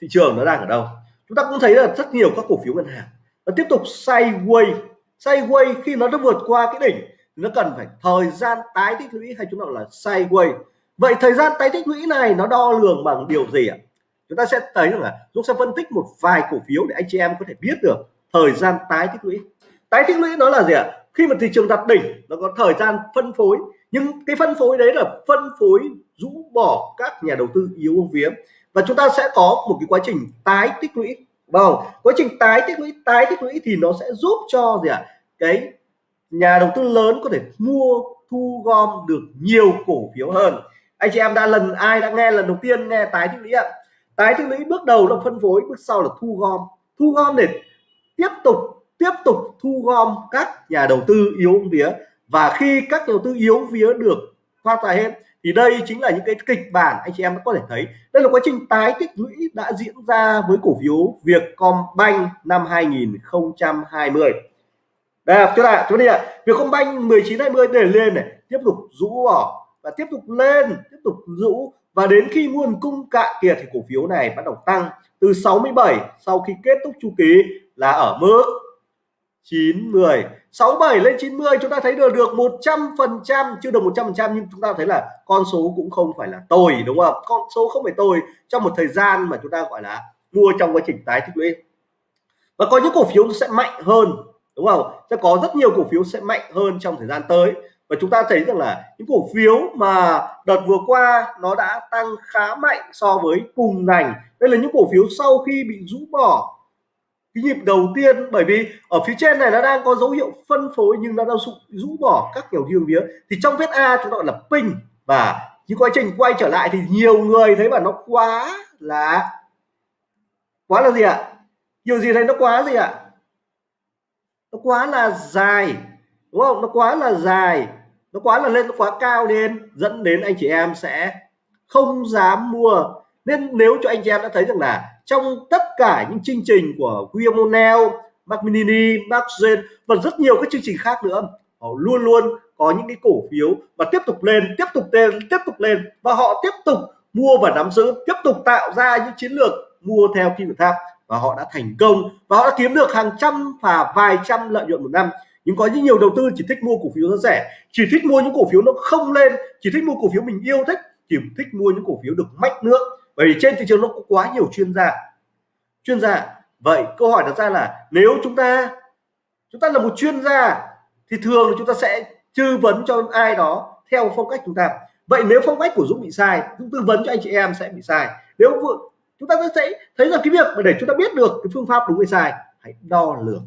A: thị trường nó đang ở đâu? Chúng ta cũng thấy là rất nhiều các cổ phiếu ngân hàng nó tiếp tục sideways. Sideways khi nó đã vượt qua cái đỉnh nó cần phải thời gian tái tích lũy hay chúng ta gọi là sideways. Vậy thời gian tái tích lũy này nó đo lường bằng điều gì ạ? Chúng ta sẽ thấy rằng là chúng sẽ phân tích một vài cổ phiếu để anh chị em có thể biết được thời gian tái tích lũy. Tái tích lũy nó là gì ạ? Khi mà thị trường đặt đỉnh, nó có thời gian phân phối. Nhưng cái phân phối đấy là phân phối rũ bỏ các nhà đầu tư yếu ông vía và chúng ta sẽ có một cái quá trình tái tích lũy vâng quá trình tái tích lũy, tái tích lũy thì nó sẽ giúp cho gì ạ? Cái nhà đầu tư lớn có thể mua, thu gom được nhiều cổ phiếu hơn. Anh chị em đã lần, ai đã nghe lần đầu tiên nghe tái tích lũy ạ? Tái tích lũy bước đầu là phân phối, bước sau là thu gom. Thu gom để tiếp tục tiếp tục thu gom các nhà đầu tư yếu vía và khi các nhà đầu tư yếu vía được thoát ra hết thì đây chính là những cái kịch bản anh chị em có thể thấy. Đây là quá trình tái tích lũy đã diễn ra với cổ phiếu Vietcombank năm 2020 đây chúng ta chúng đi ạ. Vietcombank 1920 để lên này, tiếp tục rũ bỏ và tiếp tục lên, tiếp tục rũ. Và đến khi nguồn cung cạn kiệt thì cổ phiếu này bắt đầu tăng từ 67 sau khi kết thúc chu kỳ là ở mức 90 67 lên 90 chúng ta thấy được được 100 phần trăm, chưa được 100 phần trăm, nhưng chúng ta thấy là con số cũng không phải là tồi, đúng không? Con số không phải tồi trong một thời gian mà chúng ta gọi là mua trong quá trình tái tích lũy. Và có những cổ phiếu sẽ mạnh hơn, đúng không? Sẽ có rất nhiều cổ phiếu sẽ mạnh hơn trong thời gian tới. Và chúng ta thấy rằng là những cổ phiếu mà đợt vừa qua nó đã tăng khá mạnh so với cùng ngành. Đây là những cổ phiếu sau khi bị rũ bỏ cái nhịp đầu tiên. Bởi vì ở phía trên này nó đang có dấu hiệu phân phối nhưng nó đang rũ bỏ các kiểu thiêng vía. Thì trong vết A chúng ta gọi là pin. Và những quá trình quay trở lại thì nhiều người thấy mà nó quá là quá là gì ạ? Nhiều gì thấy nó quá gì ạ? Nó quá là dài, đúng không? Nó quá là dài, nó quá là lên, nó quá cao lên. Dẫn đến anh chị em sẽ không dám mua nên nếu cho anh chị em đã thấy rằng là trong tất cả những chương trình của Guillermo Mac Minini, Mac Zen và rất nhiều các chương trình khác nữa họ luôn luôn có những cái cổ phiếu và tiếp tục lên tiếp tục lên tiếp tục lên và họ tiếp tục mua và nắm giữ tiếp tục tạo ra những chiến lược mua theo kim tự tháp và họ đã thành công và họ đã kiếm được hàng trăm và vài trăm lợi nhuận một năm. Nhưng có những nhiều đầu tư chỉ thích mua cổ phiếu nó rẻ chỉ thích mua những cổ phiếu nó không lên chỉ thích mua cổ phiếu mình yêu thích chỉ thích mua những cổ phiếu được mách nước bởi vì trên thị trường nó có quá nhiều chuyên gia. Chuyên gia. Vậy câu hỏi đặt ra là nếu chúng ta chúng ta là một chuyên gia, thì thường chúng ta sẽ tư vấn cho ai đó theo phong cách chúng ta. Vậy nếu phong cách của Dũng bị sai, Dũng tư vấn cho anh chị em sẽ bị sai. Nếu chúng ta sẽ thấy rằng cái việc mà để chúng ta biết được cái phương pháp đúng hay sai, hãy đo lường.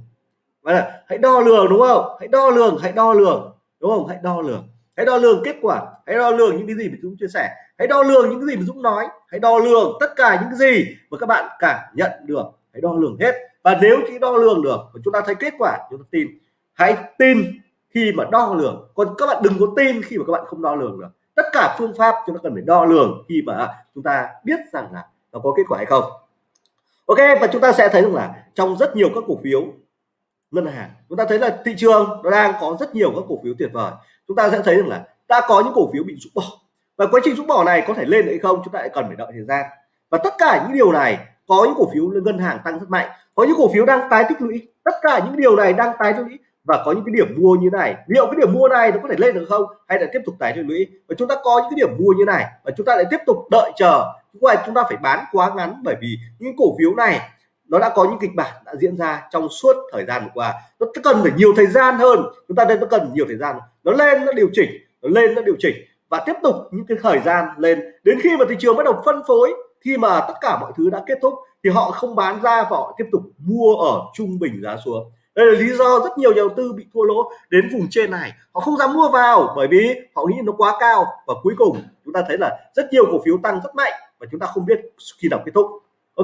A: Và hãy đo lường, đúng không? Hãy đo lường, hãy đo lường. Đúng không? Hãy đo lường hãy đo lường kết quả, hãy đo lường những cái gì mà Dũng chia sẻ, hãy đo lường những cái gì mà Dũng nói, hãy đo lường tất cả những cái gì mà các bạn cảm nhận được, hãy đo lường hết. Và nếu chỉ đo lường được và chúng ta thấy kết quả, chúng ta tin. Hãy tin khi mà đo lường. Còn các bạn đừng có tin khi mà các bạn không đo lường được. Tất cả phương pháp chúng ta cần phải đo lường khi mà chúng ta biết rằng là nó có kết quả hay không. Ok, và chúng ta sẽ thấy rằng là trong rất nhiều các cổ phiếu ngân hàng, chúng ta thấy là thị trường nó đang có rất nhiều các cổ phiếu tuyệt vời chúng ta sẽ thấy rằng là ta có những cổ phiếu bị rũ bỏ. Và quá trình rũ bỏ này có thể lên hay không, chúng ta lại cần phải đợi thời gian. Và tất cả những điều này, có những cổ phiếu ngân hàng tăng rất mạnh, có những cổ phiếu đang tái tích lũy. Tất cả những điều này đang tái tích lũy và có những cái điểm mua như này. Liệu cái điểm mua này nó có thể lên được không hay là tiếp tục tái tích lũy? Và chúng ta có những cái điểm mua như này và chúng ta lại tiếp tục đợi chờ. Ngoài chúng ta phải bán quá ngắn bởi vì những cổ phiếu này nó đã có những kịch bản đã diễn ra trong suốt thời gian vừa qua. Nó cần phải nhiều thời gian hơn. Chúng ta nên nó cần nhiều thời gian. Nó lên, nó điều chỉnh, nó lên, nó điều chỉnh. Và tiếp tục những cái thời gian lên. Đến khi mà thị trường bắt đầu phân phối, khi mà tất cả mọi thứ đã kết thúc, thì họ không bán ra và họ tiếp tục mua ở trung bình giá xuống. Đây là lý do rất nhiều nhà đầu tư bị thua lỗ đến vùng trên này. Họ không dám mua vào bởi vì họ nghĩ nó quá cao. Và cuối cùng, chúng ta thấy là rất nhiều cổ phiếu tăng rất mạnh và chúng ta không biết khi nào kết thúc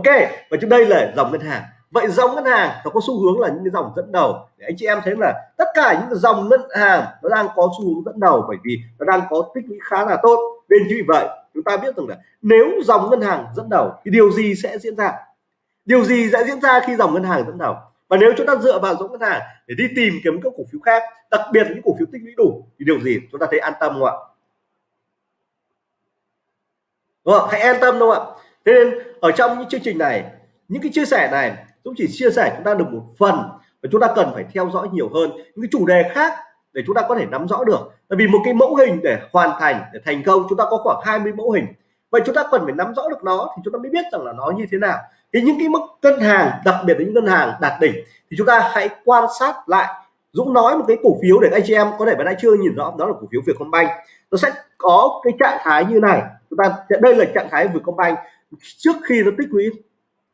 A: ok, và trước đây là dòng ngân hàng. Vậy dòng ngân hàng nó có xu hướng là những cái dòng dẫn đầu. Để anh chị em thấy là tất cả những dòng ngân hàng nó đang có xu hướng dẫn đầu bởi vì nó đang có tích lũy khá là tốt. Nên như vậy, chúng ta biết rằng là nếu dòng ngân hàng dẫn đầu thì điều gì sẽ diễn ra? Điều gì sẽ diễn ra khi dòng ngân hàng dẫn đầu? Và nếu chúng ta dựa vào dòng ngân hàng để đi tìm kiếm các cổ phiếu khác, đặc biệt những cổ phiếu tích lũy đủ, thì điều gì chúng ta thấy an tâm không ạ? Đúng không hãy an tâm đúng không ạ? Thế nên ở trong những chương trình này, những cái chia sẻ này Dũng chỉ chia sẻ chúng ta được một phần và chúng ta cần phải theo dõi nhiều hơn những cái chủ đề khác để chúng ta có thể nắm rõ được. Tại vì một cái mẫu hình để hoàn thành, để thành công, chúng ta có khoảng 20 mẫu hình. Vậy chúng ta cần phải nắm rõ được nó thì chúng ta mới biết rằng là nó như thế nào. Thì những cái mức ngân hàng, đặc biệt là những ngân hàng đạt đỉnh thì chúng ta hãy quan sát lại. Dũng nói một cái cổ phiếu để anh chị em có thể bạn đã chưa nhìn rõ, đó là cổ phiếu Vietcombank. Nó sẽ có cái trạng thái như này. Chúng ta, đây là trạng thái Vietcombank trước khi nó tích lũy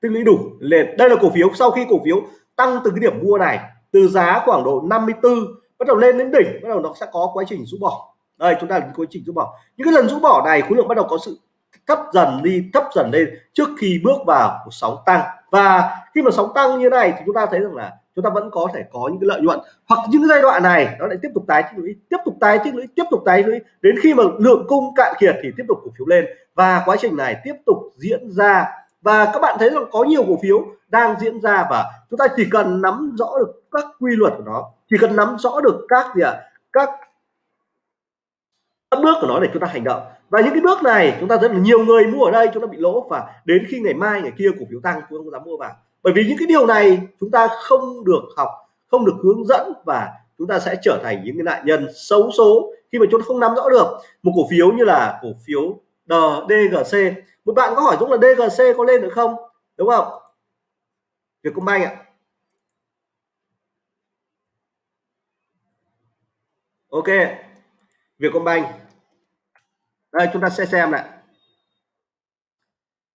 A: tích lũy đủ lên đây là cổ phiếu. Sau khi cổ phiếu tăng từ cái điểm mua này, từ giá khoảng độ 54 bắt đầu lên đến đỉnh, bắt đầu nó sẽ có quá trình rũ bỏ. Đây, chúng ta là quá trình rũ bỏ. Những cái lần rũ bỏ này, khối lượng bắt đầu có sự thấp dần đi, thấp dần lên trước khi bước vào một sóng tăng. Và khi mà sóng tăng như này thì chúng ta thấy rằng là chúng ta vẫn có thể có những cái lợi nhuận. Hoặc những giai đoạn này, nó lại tiếp tục tái tích lũy, tiếp tục tái tích lũy, tiếp tục tái lũy. Đến khi mà lượng cung cạn kiệt thì tiếp tục cổ phiếu lên và quá trình này tiếp tục diễn ra. Và các bạn thấy rằng có nhiều cổ phiếu đang diễn ra và chúng ta chỉ cần nắm rõ được các quy luật của nó chỉ cần nắm rõ được các gì ạ? À, các các bước của nó để chúng ta hành động. Và những cái bước này chúng ta rất là nhiều người mua ở đây chúng ta bị lỗ và đến khi ngày mai ngày kia cổ phiếu tăng chúng ta không dám mua vào. Bởi vì những cái điều này chúng ta không được học không được hướng dẫn và chúng ta sẽ trở thành những cái nạn nhân xấu số khi mà chúng ta không nắm rõ được. Một cổ phiếu như là cổ phiếu DGC một bạn có hỏi Dũng là DGC có lên được không? Đúng không? Vietcombank ạ. Ok. Vietcombank đây chúng ta sẽ xem lại.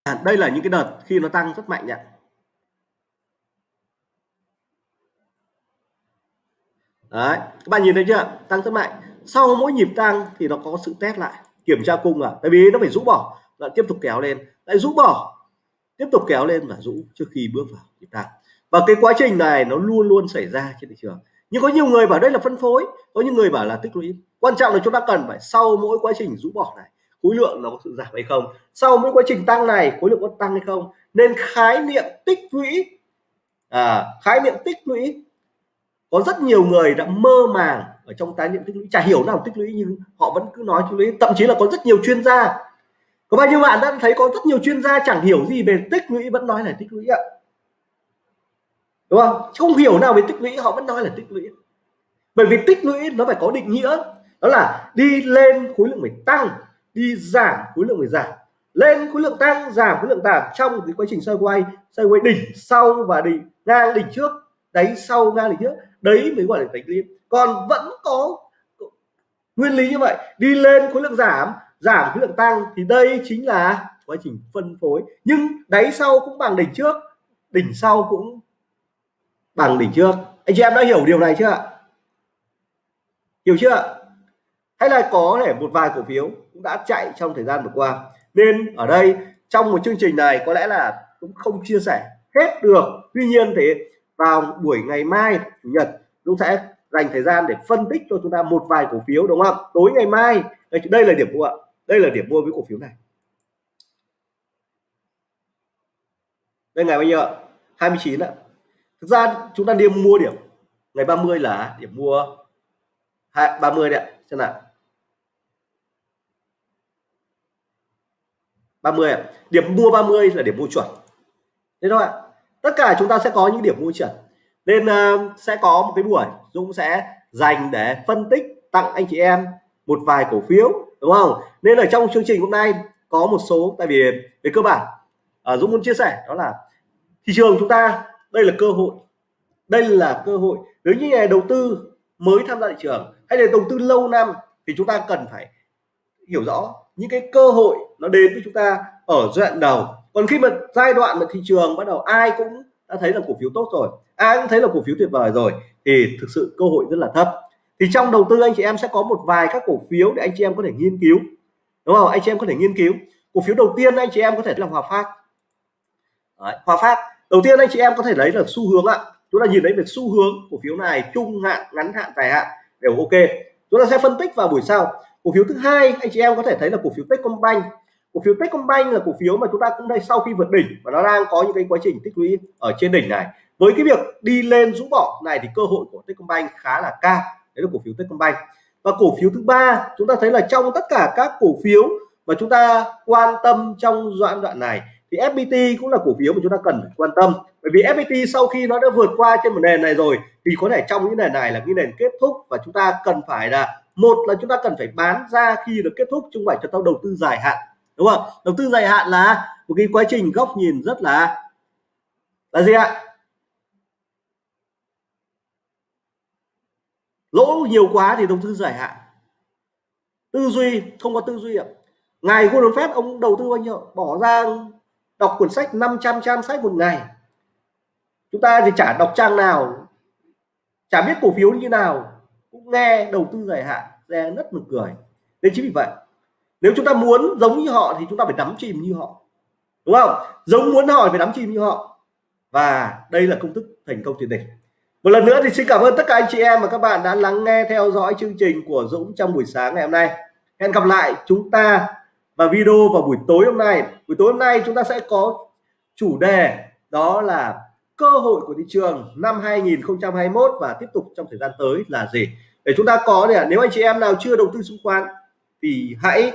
A: à, đây là những cái đợt khi nó tăng rất mạnh nhỉ. Đấy các bạn nhìn thấy chưa? Tăng rất mạnh. Sau mỗi nhịp tăng thì nó có sự test lại kiểm tra cung à? Tại vì nó phải rũ bỏ. Lại tiếp tục kéo lên. Lại rũ bỏ. Tiếp tục kéo lên và rũ trước khi bước vào nhịp tăng và cái quá trình này nó luôn luôn xảy ra trên thị trường. Nhưng có nhiều người bảo đây là phân phối. Có những người bảo là tích lũy. Quan trọng là chúng ta cần phải sau mỗi quá trình rũ bỏ này khối lượng nó có sự giảm hay không? Sau mỗi quá trình tăng này khối lượng có tăng hay không? Nên khái niệm tích lũy à, khái niệm tích lũy có rất nhiều người đã mơ màng ở trong tái niệm tích lũy, chả hiểu nào tích lũy nhưng họ vẫn cứ nói tích lũy. Thậm chí là có rất nhiều chuyên gia. Có bao nhiêu bạn đã thấy có rất nhiều chuyên gia chẳng hiểu gì về tích lũy, vẫn nói là tích lũy ạ. Đúng không? Không hiểu nào về tích lũy, họ vẫn nói là tích lũy. Bởi vì tích lũy nó phải có định nghĩa. Đó là đi lên khối lượng phải tăng, đi giảm khối lượng phải giảm. Lên khối lượng tăng, giảm khối lượng giảm trong cái quá trình xoay quay xoay quay đỉnh sau và đỉnh ngang đỉnh trước. Đáy sau ngang đỉnh trước đấy mới gọi là tích lũy còn vẫn có nguyên lý như vậy. Đi lên khối lượng giảm giảm khối lượng tăng, thì đây chính là quá trình phân phối. Nhưng đáy sau cũng bằng đỉnh trước, đỉnh sau cũng bằng đỉnh trước. Anh chị em đã hiểu điều này chưa ạ? Hiểu chưa hay là có thể một vài cổ phiếu cũng đã chạy trong thời gian vừa qua. Nên ở đây, trong một chương trình này có lẽ là cũng không chia sẻ hết được. Tuy nhiên thì vào buổi ngày mai chủ nhật chúng sẽ dành thời gian để phân tích cho chúng ta một vài cổ phiếu đúng không? Tối ngày mai. Đây, đây là điểm mua ạ. Đây là điểm mua với cổ phiếu này. Đây ngày bao nhiêu ạ? 29 ạ. Thực ra chúng ta đi mua điểm ngày 30 là điểm mua 30 đấy ạ. Xem nào. 30 ạ. Điểm mua 30 là điểm mua chuẩn. Thế thôi ạ tất cả chúng ta sẽ có những điểm mua chuẩn. Nên uh, sẽ có một cái buổi Dũng sẽ dành để phân tích tặng anh chị em một vài cổ phiếu đúng không? Nên ở trong chương trình hôm nay có một số tại vì về cơ bản uh, Dũng muốn chia sẻ đó là thị trường chúng ta đây là cơ hội. Đây là cơ hội. Nếu như nhà đầu tư mới tham gia thị trường hay là đầu tư lâu năm thì chúng ta cần phải hiểu rõ những cái cơ hội nó đến với chúng ta ở giai đoạn đầu còn khi mà giai đoạn mà thị trường bắt đầu ai cũng đã thấy là cổ phiếu tốt rồi ai cũng thấy là cổ phiếu tuyệt vời rồi thì thực sự cơ hội rất là thấp. Thì trong đầu tư anh chị em sẽ có một vài các cổ phiếu để anh chị em có thể nghiên cứu. Đúng không? Anh chị em có thể nghiên cứu. Cổ phiếu đầu tiên anh chị em có thể là Hòa Phát. Đấy, Hòa Phát. Đầu tiên anh chị em có thể lấy là xu hướng ạ. Chúng ta nhìn thấy về xu hướng cổ phiếu này trung hạn ngắn hạn dài hạn đều ok. Chúng ta sẽ phân tích vào buổi sau. Cổ phiếu thứ hai anh chị em có thể thấy là cổ phiếu Techcombank cổ phiếu Techcombank là cổ phiếu mà chúng ta cũng đây sau khi vượt đỉnh và nó đang có những cái quá trình tích lũy ở trên đỉnh này. Với cái việc đi lên rũ bỏ này thì cơ hội của Techcombank khá là cao. Đấy là cổ phiếu Techcombank và cổ phiếu thứ ba, chúng ta thấy là trong tất cả các cổ phiếu mà chúng ta quan tâm trong giai đoạn này thì FPT cũng là cổ phiếu mà chúng ta cần phải quan tâm. Bởi vì FPT sau khi nó đã vượt qua trên một nền này rồi thì có thể trong những nền này là cái nền kết thúc và chúng ta cần phải là, một là chúng ta cần phải bán ra khi được kết thúc, chứ không phải cho tao đầu tư dài hạn đúng không? Đầu tư dài hạn là một cái quá trình góc nhìn rất là là gì ạ? Lỗ nhiều quá thì đầu tư dài hạn. Tư duy, không có tư duy ạ. Ngày Warren Buffett ông đầu tư bao nhiêu? Bỏ ra đọc cuốn sách 500 trang sách một ngày. Chúng ta thì chả đọc trang nào, chả biết cổ phiếu như nào, cũng nghe đầu tư dài hạn, nghe rất mực cười. Nên chính vì vậy nếu chúng ta muốn giống như họ thì chúng ta phải đắm chìm như họ. Đúng không? Giống muốn hỏi phải đắm chìm như họ. Và đây là công thức thành công tuyệt đỉnh. Một lần nữa thì xin cảm ơn tất cả anh chị em và các bạn đã lắng nghe theo dõi chương trình của Dũng trong buổi sáng ngày hôm nay. Hẹn gặp lại chúng ta và video vào buổi tối hôm nay. Buổi tối hôm nay chúng ta sẽ có chủ đề, đó là cơ hội của thị trường năm 2021 và tiếp tục trong thời gian tới là gì? Để chúng ta có để nếu anh chị em nào chưa đầu tư chứng khoán thì hãy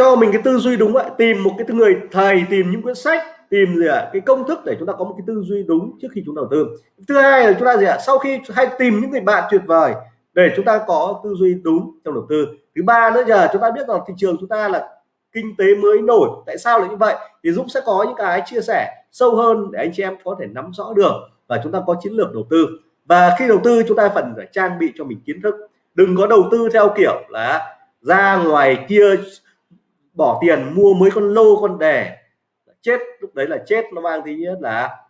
A: cho mình cái tư duy đúng vậy tìm một cái người thầy tìm những cuốn sách tìm gì ạ? À, cái công thức để chúng ta có một cái tư duy đúng trước khi chúng đầu tư. Thứ hai là chúng ta gì ạ? À, sau khi hay tìm những người bạn tuyệt vời để chúng ta có tư duy đúng trong đầu tư. Thứ ba nữa giờ chúng ta biết rằng thị trường chúng ta là kinh tế mới nổi. Tại sao lại như vậy? Thì Dũng sẽ có những cái chia sẻ sâu hơn để anh chị em có thể nắm rõ được và chúng ta có chiến lược đầu tư. Và khi đầu tư chúng ta phần phải trang bị cho mình kiến thức. Đừng có đầu tư theo kiểu là ra ngoài kia bỏ tiền mua mấy con lô con đề chết, lúc đấy là chết, nó mang tính nhất là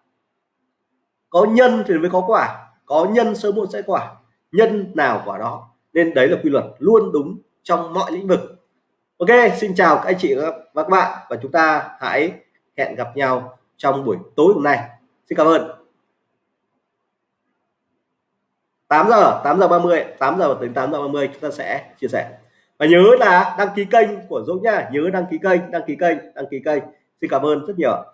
A: có nhân thì mới có quả, có nhân sớm muộn sẽ quả, nhân nào quả đó. Nên đấy là quy luật luôn đúng trong mọi lĩnh vực. Ok, xin chào các anh chị và các bạn và chúng ta hãy hẹn gặp nhau trong buổi tối hôm nay. Xin cảm ơn. 8 giờ 8 giờ 30 8 giờ đến 8 giờ 30 chúng ta sẽ chia sẻ và nhớ là đăng ký kênh của Dũng nha nhớ đăng ký kênh, đăng ký kênh, đăng ký kênh. Xin cảm ơn rất nhiều